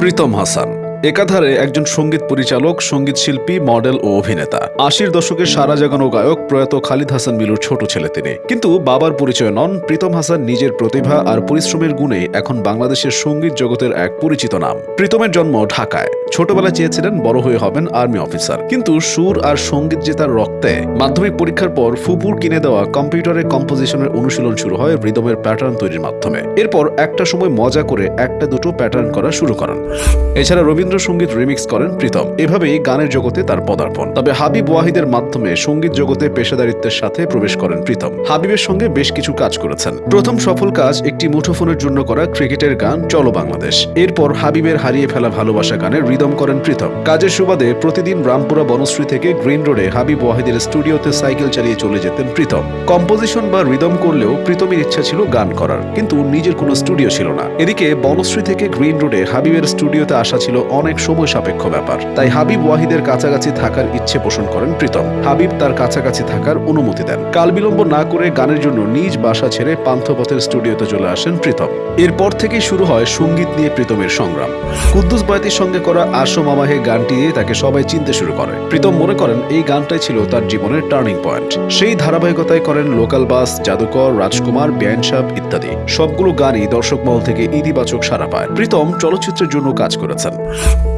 প্রীতম হাসান। একাধারে একজন সংগীত পরিচালক, সংগীত শিল্পী, মডেল ও অভিনেতা। আশির দশকে সারা জাগানো গায়ক প্রয়াত খালিদ হাসান মিলুর ছোট ছেলে তিনি। কিন্তু বাবার পরিচয় নন, প্রীতম হাসান নিজের প্রতিভা আর পরিশ্রমের গুণে এখন বাংলাদেশের সংগীত জগতের এক পরিচিত নাম। প্রীতমের জন্ম ঢাকায়। ছোটবেলায় চেয়েছিলেন বড় হয়ে হবেন আর্মি অফিসার। কিন্তু সুর আর সংগীত যে তার রক্তে, মাধ্যমিক পরীক্ষার পর ফুপুর কিনে দেওয়া কম্পিউটারে কম্পোজিশনের অনুশীলন শুরু হয় রিদমের প্যাটার্ন তৈরির মাধ্যমে। এরপর একটা সময় মজা করে একটা দুটো প্যাটার্ন করা শুরু করেন। এছাড়া রবীন্দ্রসঙ্গীত রিমিক্স করেন প্রীতম। এভাবেই গানের জগতে তার পদার্পণ। তবে হাবিব ওয়াহিদের মাধ্যমে সংগীত জগতে পেশাদারিত্বের সাথে প্রবেশ করেন প্রীতম। হাবিবের সঙ্গে বেশ কিছু কাজ করেছেন। প্রথম সফল কাজ একটি মুঠোফোনের জন্য করা ক্রিকেটের গান চলো বাংলাদেশ। এরপর হাবিবের হারিয়ে ফেলা ভালোবাসা গানের রিদম করেন প্রীতম কাজের সুবাদে প্রতিদিন রামপুরা বনশ্রী থেকে গ্রিন রোডে হাবিব ওয়াহিদের স্টুডিওতে সাইকেল চালিয়ে চলে যেতেন প্রীতম কম্পোজিশন বা রিদম করলেও প্রীতমের ইচ্ছা ছিল গান করার, কিন্তু নিজের কোনো স্টুডিও ছিল না। এদিকে বনশ্রী থেকে গ্রিন রোডে হাবিবের স্টুডিওতে আসা ছিল অনেক সময় সাপেক্ষ ব্যাপার, তাই হাবিব ওয়াহিদের কাছাকাছি থাকার ইচ্ছে পোষণ করেন প্রীতম হাবিব তার কাছাকাছি থাকার অনুমতি দেন। কাল বিলম্ব না করে গানের জন্য নিজ বাসা ছেড়ে পান্থপথের স্টুডিওতে চলে আসেন প্রীতম এরপর থেকেই শুরু হয় সংগীত নিয়ে প্রীতমের সংগ্রাম। কুদ্দুস বয়াতির সঙ্গে করা আসো মামাহে গানটি দিয়ে তাকে সবাই চিনতে শুরু করে। প্রীতম মনে করেন এই গানটাই ছিল তার জীবনের টার্নিং পয়েন্ট। সেই ধারাবাহিকতায় করেন লোকাল বাস, জাদুকর, রাজকুমার বেআইন সাহেব ইত্যাদি। সবগুলো গানই দর্শক মহল থেকে ইতিবাচক সাড়া পায়। প্রীতম চলচ্চিত্রের জন্য কাজ করেছেন।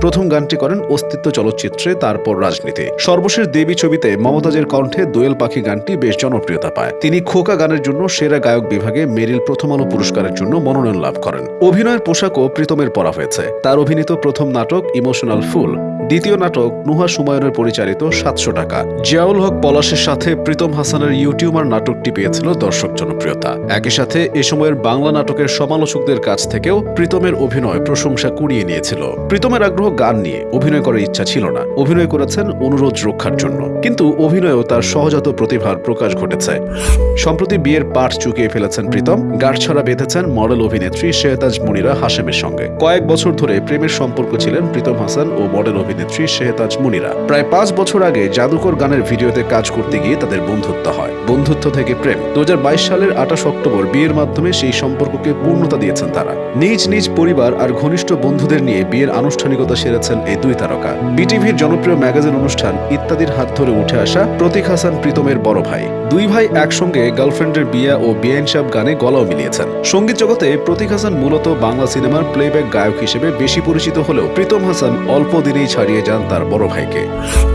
প্রথম গানটি করেন অস্তিত্ব চলচ্চিত্রে, তারপর রাজনীতি। সর্বশেষ দেবী ছবিতে মমতাজের কণ্ঠে দোয়েল পাখি গানটি বেশ জনপ্রিয়তা পায়। তিনি খোকা গানের জন্য সেরা গায়ক বিভাগে মেরিল প্রথম আলো পুরস্কারের জন্য মনোনয়ন লাভ করেন। অভিনয়ের পোশাকও প্রীতমের পরা হয়েছে। তার অভিনীত প্রথম নাটক ইমোশনাল ফুল দ্বিতীয় নাটক নুহা সুমায়নের পরিচালিত সাতশো টাকা। জিয়াউল হক পলাশের সাথে প্রীতম হাসানের ইউটিউবার নাটকটি পেয়েছিল দর্শক জনপ্রিয়তা। একই সাথে এ সময়ের বাংলা নাটকের সমালোচকদের কাছ থেকেও প্রীতমের অভিনয় প্রশংসা কুড়িয়ে নিয়েছিল। প্রীতমের আগ্রহ গান নিয়ে অভিনয় করার ইচ্ছা ছিল না। অভিনয় করেছেন অনুরোধ রক্ষার জন্য। কিন্তু অভিনয়েও তার সহজাত প্রতিভার প্রকাশ ঘটেছে। সম্প্রতি বিয়ের পাঠ চুকিয়ে ফেলেছেন প্রীতম। গাঁটছড়া বেঁধেছেন মডেল অভিনেত্রী শেহতাজ মুনিরা হাসেমের সঙ্গে। কয়েক বছর ধরে প্রেমের সম্পর্ক ছিলেন প্রীতম হাসান ও মডেল অভিনেত্রী শেহতাজ মুনিরা প্রায় পাঁচ বছর আগে জাদুকর গানের ভিডিওতে কাজ করতে গিয়ে তাদের বন্ধুত্ব হয়। বন্ধুত্ব থেকে প্রেম। দু হাজার বাইশ সালের আঠাশ অক্টোবর বিয়ের মাধ্যমে সেই সম্পর্ককে পূর্ণতা দিয়েছেন তারা। নিজ নিজ পরিবার আর ঘনিষ্ঠ বন্ধুদের নিয়ে বিয়ের আনুষ্ঠানিকতা সেরেছেন এই দুই তারকা। বিটিভির জনপ্রিয় ম্যাগাজিন অনুষ্ঠান ইত্যাদির হাত ধরে উঠে আসা প্রতীক হাসান প্রীতমের বড় ভাই। দুই ভাই একসঙ্গে গার্লফ্রেন্ডের বিয়া ও বিয়াইন সাহেব গানে গলাও মিলিয়েছেন। সংগীত জগতে প্রতীক হাসান মূলত বাংলা সিনেমার প্লেব্যাক গায়ক হিসেবে বেশি পরিচিত হলেও প্রীতম হাসান অল্প দিনেই ছাড়িয়ে যান তার বড় ভাইকে।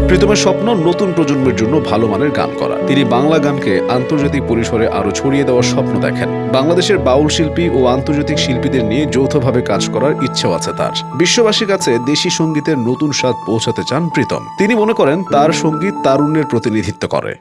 প্রীতমের স্বপ্ন নতুন প্রজন্মের জন্য ভালো মানের গান করা। তিনি বাংলা গানকে আন্তর্জাতিক পরিসরে আরও ছড়িয়ে দেওয়ার স্বপ্ন দেখেন। বাংলাদেশের বাউল শিল্পী ও আন্তর্জাতিক শিল্পীদের নিয়ে যৌথভাবে কাজ করার ইচ্ছেও আছে তার। বিশ্ববাসীর কাছে দেশি সঙ্গীতের নতুন স্বাদ পৌঁছাতে চান প্রীতম। তিনি মনে করেন তার সংগীত তারুণ্যের প্রতিনিধিত্ব করে।